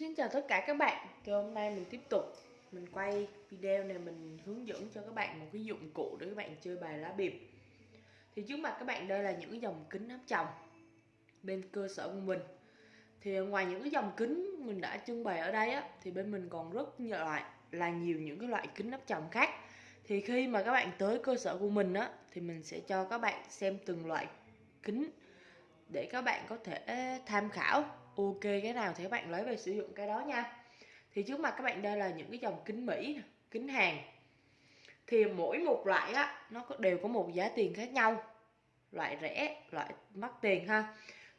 Xin chào tất cả các bạn. Thì hôm nay mình tiếp tục. Mình quay video này, mình hướng dẫn cho các bạn một cái dụng cụ để các bạn chơi bài lá biệp Thì trước mặt các bạn, đây là những cái dòng kính áp tròng Bên cơ sở của mình. Thì ngoài những cái dòng kính mình đã trưng bày ở đây á, Thì bên mình còn rất nhiều loại, là nhiều những cái loại kính áp tròng khác. Thì khi mà các bạn tới cơ sở của mình á, Thì mình sẽ cho các bạn xem từng loại kính Để các bạn có thể tham khảo ok, cái nào thì các bạn lấy về sử dụng cái đó nha. Thì trước mặt các bạn đây là những cái dòng kính Mỹ kính hàng thì mỗi một loại á, nó đều có một giá tiền khác nhau. Loại rẻ, loại mắc tiền ha.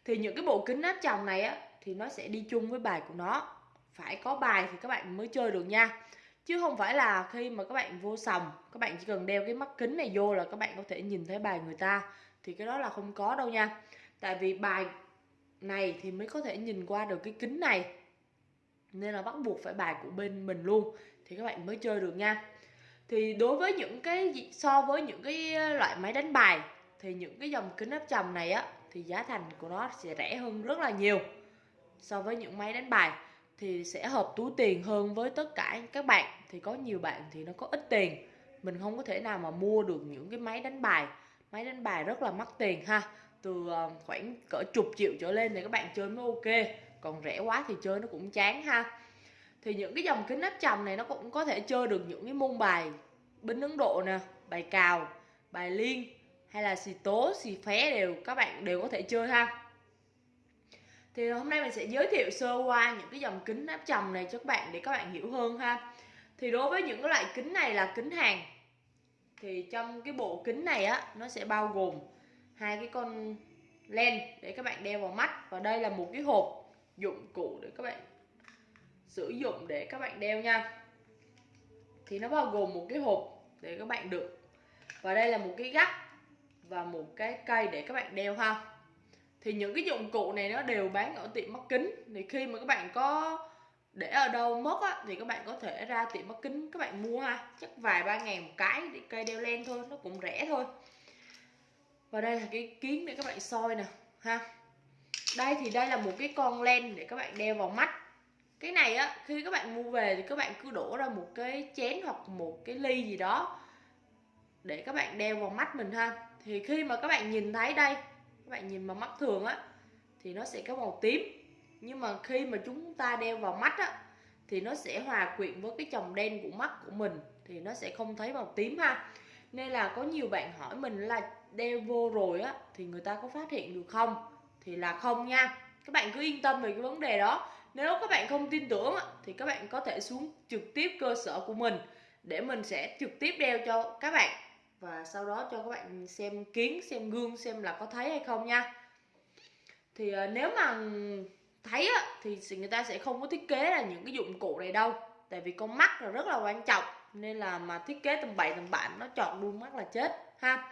Thì những cái bộ kính áp tròng này á, thì nó sẽ đi chung với bài của nó. Phải có bài thì các bạn mới chơi được nha. Chứ không phải là khi mà các bạn vô sòng, các bạn chỉ cần đeo cái mắt kính này vô là các bạn có thể nhìn thấy bài người ta. Thì cái đó là không có đâu nha. Tại vì bài này thì mới có thể nhìn qua được cái kính này. Nên là bắt buộc phải bài của bên mình luôn. Thì các bạn mới chơi được nha. Thì đối với những cái so với những cái loại máy đánh bài, thì những cái dòng kính áp tròng này á, thì giá thành của nó sẽ rẻ hơn rất là nhiều so với những máy đánh bài. Thì sẽ hợp túi tiền hơn với tất cả các bạn. Thì có nhiều bạn thì nó có ít tiền. Mình không có thể nào mà mua được những cái máy đánh bài. Máy đánh bài rất là mắc tiền ha từ ờ, khoảng cỡ chục triệu trở lên thì các bạn chơi mới ok. Còn rẻ quá thì chơi nó cũng chán ha. Thì những cái dòng kính áp tròng này nó cũng có thể chơi được những cái môn bài binh Ấn Độ nè, bài cào, bài liên hay là xì tố, xì phé đều các bạn đều có thể chơi ha. Thì hôm nay mình sẽ giới thiệu sơ qua những cái dòng kính áp tròng này cho các bạn để các bạn hiểu hơn ha. Thì đối với những cái loại kính này là kính hàng, thì trong cái bộ kính này á, nó sẽ bao gồm hai cái con len để các bạn đeo vào mắt. Và đây là một cái hộp dụng cụ để các bạn sử dụng để các bạn đeo nha. Thì nó bao gồm một cái hộp để các bạn đựng. Và đây là một cái gắt và một cái cây để các bạn đeo ha. Thì những cái dụng cụ này nó đều bán ở tiệm mắt kính. Thì khi mà các bạn có để ở đâu mất á, thì các bạn có thể ra tiệm mắt kính các bạn mua ha. Chắc vài ba ngàn một cái để cây đeo len thôi nó cũng rẻ thôi và đây là cái kiến để các bạn soi nè, ha. Đây thì đây là một cái con len để các bạn đeo vào mắt. Cái này á, khi các bạn mua về thì các bạn cứ đổ ra một cái chén hoặc một cái ly gì đó để các bạn đeo vào mắt mình ha. Thì khi mà các bạn nhìn thấy đây, các bạn nhìn vào mắt thường á, thì nó sẽ có màu tím. Nhưng mà khi mà chúng ta đeo vào mắt á, thì nó sẽ hòa quyện với cái chồng đen của mắt của mình, thì nó sẽ không thấy màu tím ha. Nên là có nhiều bạn hỏi mình là đeo vô rồi á thì người ta có phát hiện được không? Thì là không nha. Các bạn cứ yên tâm về cái vấn đề đó. Nếu các bạn không tin tưởng á, thì các bạn có thể xuống trực tiếp cơ sở của mình để mình sẽ trực tiếp đeo cho các bạn. Và sau đó cho các bạn xem kiến xem gương xem là có thấy hay không nha. Thì ờ, nếu mà thấy á, thì người ta sẽ không có thiết kế là những cái dụng cụ này đâu. Tại vì con mắt là rất là quan trọng nên là mà thiết kế tầm bậy tầm bạn nó chọn luôn mắt là chết ha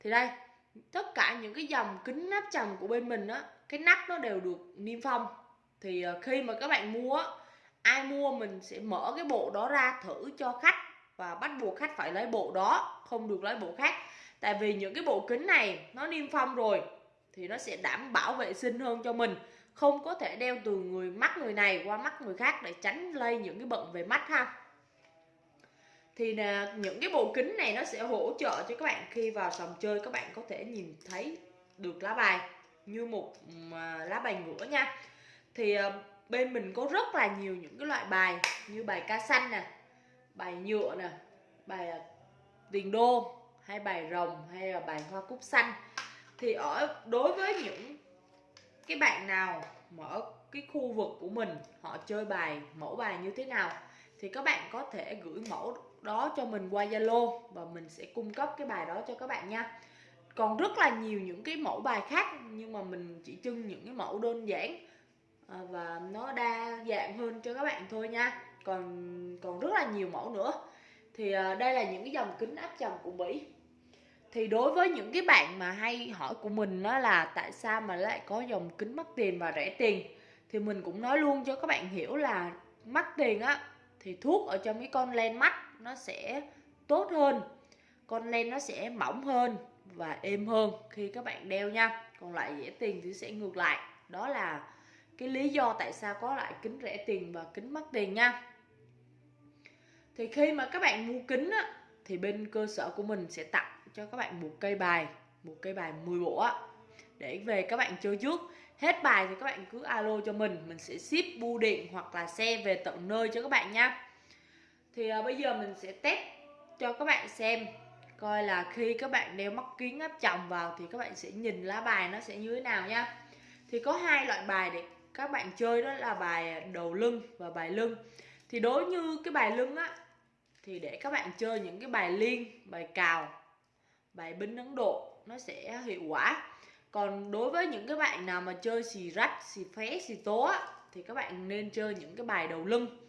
thì đây, tất cả những cái dòng kính nắp trầm của bên mình á, cái nắp nó đều được niêm phong. Thì ờ, khi mà các bạn mua ai mua mình sẽ mở cái bộ đó ra thử cho khách và bắt buộc khách phải lấy bộ đó, không được lấy bộ khác. Tại vì những cái bộ kính này nó niêm phong rồi thì nó sẽ đảm bảo vệ sinh hơn cho mình. Không có thể đeo từ người mắt người này qua mắt người khác để tránh lây những cái bệnh về mắt ha thì là những cái bộ kính này nó sẽ hỗ trợ cho các bạn khi vào sòng chơi, các bạn có thể nhìn thấy được lá bài như một à, lá bài ngửa nha. Thì ờ, bên mình có rất là nhiều những cái loại bài như bài ca xanh nè, bài nhựa nè, bài à, tiền đô hay bài rồng hay là bài hoa cúc xanh thì ở, đối với những cái bạn nào mà ở cái khu vực của mình, họ chơi bài, mẫu bài như thế nào, thì các bạn có thể gửi mẫu đó cho mình qua Zalo và mình sẽ cung cấp cái bài đó cho các bạn nha. Còn rất là nhiều những cái mẫu bài khác, nhưng mà mình chỉ trưng những cái mẫu đơn giản à, và nó đa dạng hơn cho các bạn thôi nha. Còn còn rất là nhiều mẫu nữa. Thì à, đây là những cái dòng kính áp tròng của Mỹ thì đối với những cái bạn mà hay hỏi của mình đó là tại sao mà lại có dòng kính mắc tiền và rẻ tiền, thì mình cũng nói luôn cho các bạn hiểu là mắc tiền á thì thuốc ở trong cái con len mắt nó sẽ tốt hơn, con len nó sẽ mỏng hơn và êm hơn khi các bạn đeo nha. Còn lại rẻ tiền thì sẽ ngược lại. Đó là cái lý do tại sao có lại kính rẻ tiền và kính mắc tiền nha. Thì khi mà các bạn mua kính á, thì bên cơ sở của mình sẽ tặng cho các bạn một cây bài, một cây bài 10 bộ á. Để về các bạn chơi trước. Hết bài thì các bạn cứ alo cho mình mình sẽ ship bưu điện hoặc là xe về tận nơi cho các bạn nha thì à, bây giờ mình sẽ test cho các bạn xem coi là khi các bạn đeo mắt kính áp tròng vào thì các bạn sẽ nhìn lá bài nó sẽ như thế nào nha. Thì có hai loại bài để các bạn chơi đó là bài ờ, đầu lưng và bài lưng. Thì đối như cái bài lưng á thì để các bạn chơi những cái bài liên bài cào bài binh ấn độ nó sẽ hiệu quả. Còn đối với những cái bạn nào mà chơi xì rách xì phé xì tố á thì các bạn nên chơi những cái bài đầu lưng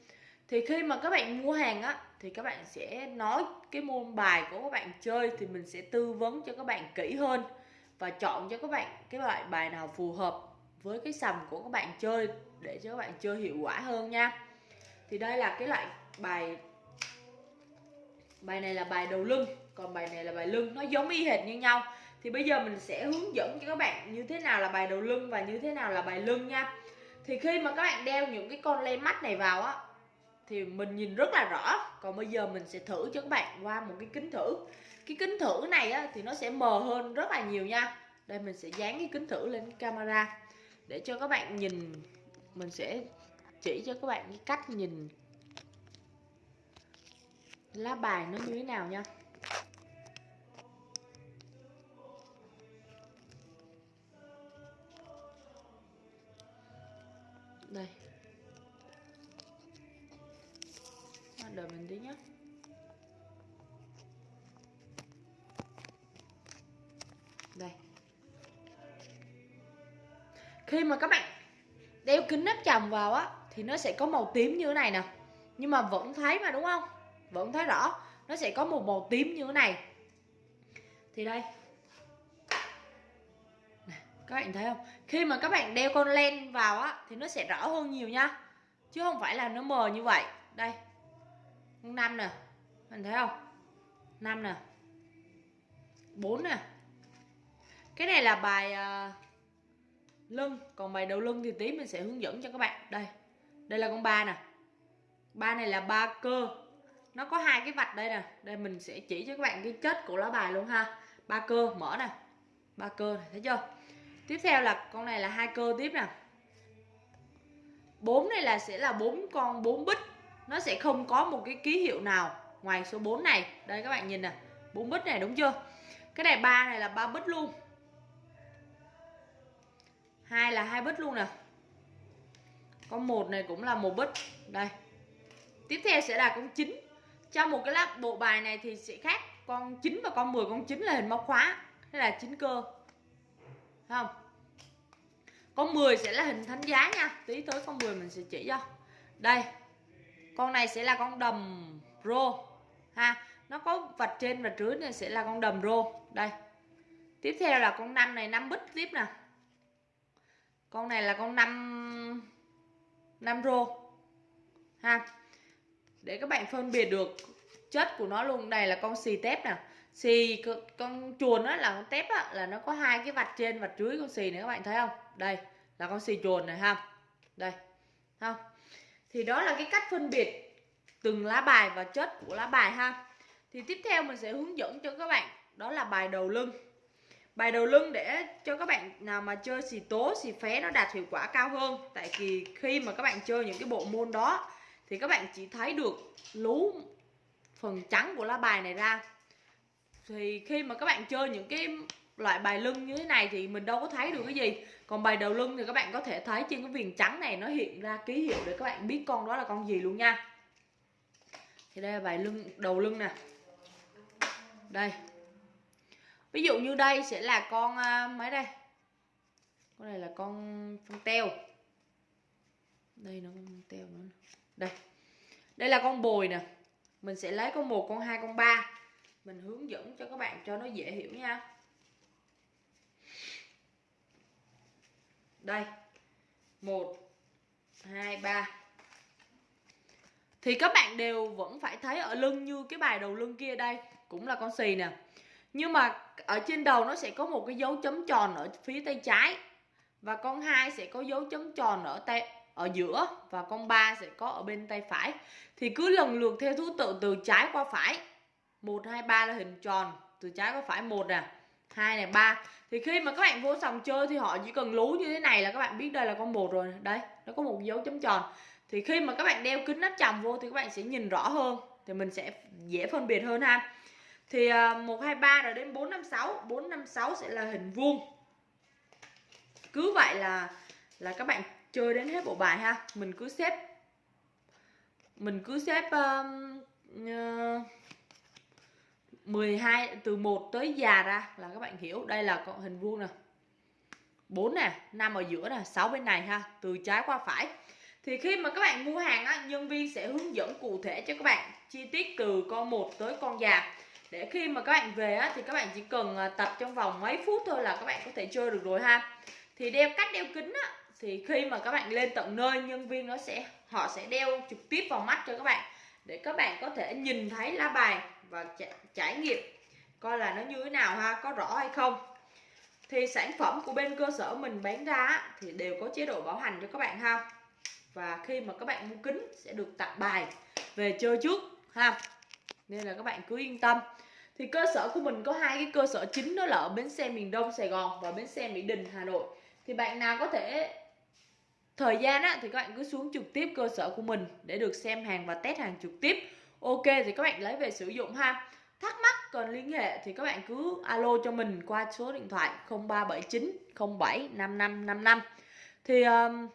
thì khi mà các bạn mua hàng á, thì các bạn sẽ nói cái môn bài của các bạn chơi thì mình sẽ tư vấn cho các bạn kỹ hơn và chọn cho các bạn cái loại bài nào phù hợp với cái sầm của các bạn chơi để cho các bạn chơi hiệu quả hơn nha. Thì đây là cái loại bài bài này là bài đầu lưng, còn bài này là bài lưng. Nó giống y hệt như nhau. Thì bây giờ mình sẽ hướng dẫn cho các bạn như thế nào là bài đầu lưng và như thế nào là bài lưng nha. Thì khi mà các bạn đeo những cái con len mắt này vào á thì mình nhìn rất là rõ. Còn bây giờ mình sẽ thử cho các bạn qua một cái kính thử. Cái kính thử này á, thì nó sẽ mờ hơn rất là nhiều nha. Đây mình sẽ dán cái kính thử lên camera để cho các bạn nhìn. Mình sẽ chỉ cho các bạn cái cách nhìn. Lá bài nó như thế nào nha. Đây. Đợi mình tí nhé đây. Khi mà các bạn đeo kính nắp tròng vào á, thì nó sẽ có màu tím như thế này nè. Nhưng mà vẫn thấy mà, đúng không? Vẫn thấy rõ. Nó sẽ có một màu tím như thế này. Thì đây. Các bạn thấy không? Khi mà các bạn đeo con len vào á, thì nó sẽ rõ hơn nhiều nha. Chứ không phải là nó mờ như vậy. Đây năm nè. Mình thấy không? Năm nè. Bốn nè. Cái này là bài uh, lưng. Còn bài đầu lưng thì tí mình sẽ hướng dẫn cho các bạn. Đây. Đây là con ba nè. Ba này là ba cơ. Nó có hai cái vạch đây nè. Đây mình sẽ chỉ cho các bạn cái chất của lá bài luôn ha. Ba cơ mở nè. Ba cơ này thấy chưa? Tiếp theo là con này là hai cơ tiếp nè. Bốn này là sẽ là bốn con bốn bích nó sẽ không có một cái ký hiệu nào ngoài số 4 này. Đây, các bạn nhìn nè. Bốn bích này, đúng chưa? Cái này ba này là ba bích luôn. Hai là hai bích luôn nè. Con một này cũng là một bích đây. Tiếp theo sẽ là con 9 trong một cái lát bộ bài này thì sẽ khác. Con 9 và con 10 con 9 là hình móc khóa. Hay là chín cơ. Thấy không? Con 10 sẽ là hình thánh giá nha. Tí tới con 10 mình sẽ chỉ cho. Đây con này sẽ là con đầm rô ha? Nó có vạch trên và dưới này sẽ là con đầm rô. Đây. Tiếp theo là con năm này năm bích tiếp nè. Con này là con năm năm rô ha? Để các bạn phân biệt được chất của nó luôn. Đây là con xì tép nè. Xì con chuồn đó là con tép á, là nó có hai cái vạch trên vạch dưới con xì này các bạn thấy không? Đây là con xì chuồn này ha. Đây không? Thì đó là cái cách phân biệt từng lá bài và chất của lá bài ha. Thì tiếp theo mình sẽ hướng dẫn cho các bạn. Đó là bài đầu lưng. Bài đầu lưng để cho các bạn nào mà chơi xì tố, xì phé nó đạt hiệu quả cao hơn. Tại vì khi mà các bạn chơi những cái bộ môn đó, thì các bạn chỉ thấy được lú phần trắng của lá bài này ra. Thì khi mà các bạn chơi những cái loại bài lưng như thế này thì mình đâu có thấy được cái gì. Còn bài đầu lưng thì các bạn có thể thấy trên cái viền trắng này, nó hiện ra ký hiệu để các bạn biết con đó là con gì luôn nha. Thì đây là bài lưng, đầu lưng nè. Đây. Ví dụ như đây sẽ là con à, mấy đây? Con này là con con teo. Đây nó con teo nữa đây. Đây là con bồi nè. Mình sẽ lấy con một, con hai, con ba. Mình hướng dẫn cho các bạn cho nó dễ hiểu nha. Đây. Một, hai, ba. Thì các bạn đều vẫn phải thấy ở lưng như cái bài đầu lưng kia đây, cũng là con xì nè. Nhưng mà ở trên đầu nó sẽ có một cái dấu chấm tròn ở phía tay trái, và con 2 sẽ có dấu chấm tròn ở tay, ở giữa, và con 3 sẽ có ở bên tay phải. Thì cứ lần lượt theo thứ tự từ trái qua phải. 1 2 3 là hình tròn, từ trái qua phải một nè hai này ba. Thì khi mà các bạn vô sòng chơi thì họ chỉ cần lú như thế này là các bạn biết đây là con một rồi. Đây nó có một dấu chấm tròn. Thì khi mà các bạn đeo kính nắp tròng vô thì các bạn sẽ nhìn rõ hơn. Thì mình sẽ dễ phân biệt hơn ha. Thì à, một hai ba rồi đến bốn năm sáu. Bốn năm sáu sẽ là hình vuông. Cứ vậy là là các bạn chơi đến hết bộ bài ha. Mình cứ xếp mình cứ xếp um, uh, 12 từ 1 tới già ra là các bạn hiểu. Đây là con hình vuông nè. 4 nè 5 ở giữa nè 6 bên này ha từ trái qua phải. Thì khi mà các bạn mua hàng á, nhân viên sẽ hướng dẫn cụ thể cho các bạn chi tiết từ con 1 tới con già. Để khi mà các bạn về á, thì các bạn chỉ cần à, tập trong vòng mấy phút thôi là các bạn có thể chơi được rồi ha. Thì đeo cách đeo kính á, thì khi mà các bạn lên tận nơi nhân viên nó sẽ họ sẽ đeo trực tiếp vào mắt cho các bạn. Để các bạn có thể nhìn thấy lá bài và trải nghiệm coi là nó như thế nào ha có rõ hay không. Thì sản phẩm của bên cơ sở mình bán ra thì đều có chế độ bảo hành cho các bạn ha. Và khi mà các bạn mua kính sẽ được tặng bài về chơi trước ha. Nên là các bạn cứ yên tâm. Thì cơ sở của mình có hai cái cơ sở chính đó là ở bến xe miền Đông Sài Gòn và bến xe Mỹ Đình Hà Nội. Thì bạn nào có thể thời gian á, thì các bạn cứ xuống trực tiếp cơ sở của mình để được xem hàng và test hàng trực tiếp ok thì các bạn lấy về sử dụng ha. Thắc mắc cần liên hệ thì các bạn cứ alo cho mình qua số điện thoại 0379 07 5555 thì um,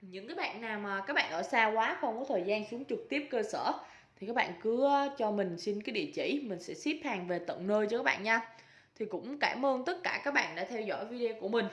những cái bạn nào mà các bạn ở xa quá không có thời gian xuống trực tiếp cơ sở thì các bạn cứ cho mình xin cái địa chỉ mình sẽ ship hàng về tận nơi cho các bạn nha. Thì cũng cảm ơn tất cả các bạn đã theo dõi video của mình.